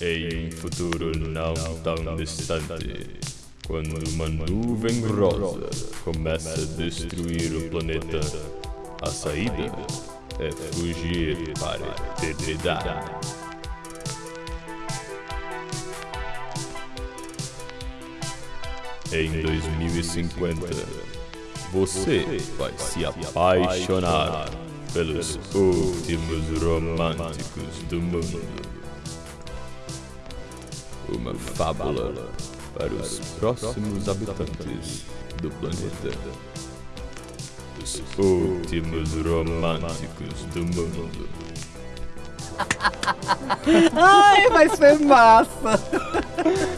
Em um futuro não tão distante, quando uma nuvem rosa começa a destruir o planeta, a saída é fugir para a eternidade. Em 2050, você vai se apaixonar pelos últimos românticos do mundo. Uma fábula para os próximos habitantes do planeta. Os últimos românticos do mundo. Ai, mas foi massa!